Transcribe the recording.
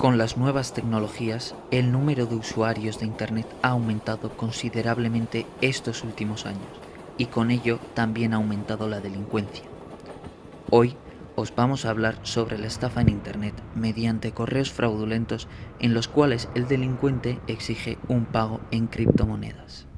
Con las nuevas tecnologías, el número de usuarios de Internet ha aumentado considerablemente estos últimos años y con ello también ha aumentado la delincuencia. Hoy os vamos a hablar sobre la estafa en Internet mediante correos fraudulentos en los cuales el delincuente exige un pago en criptomonedas.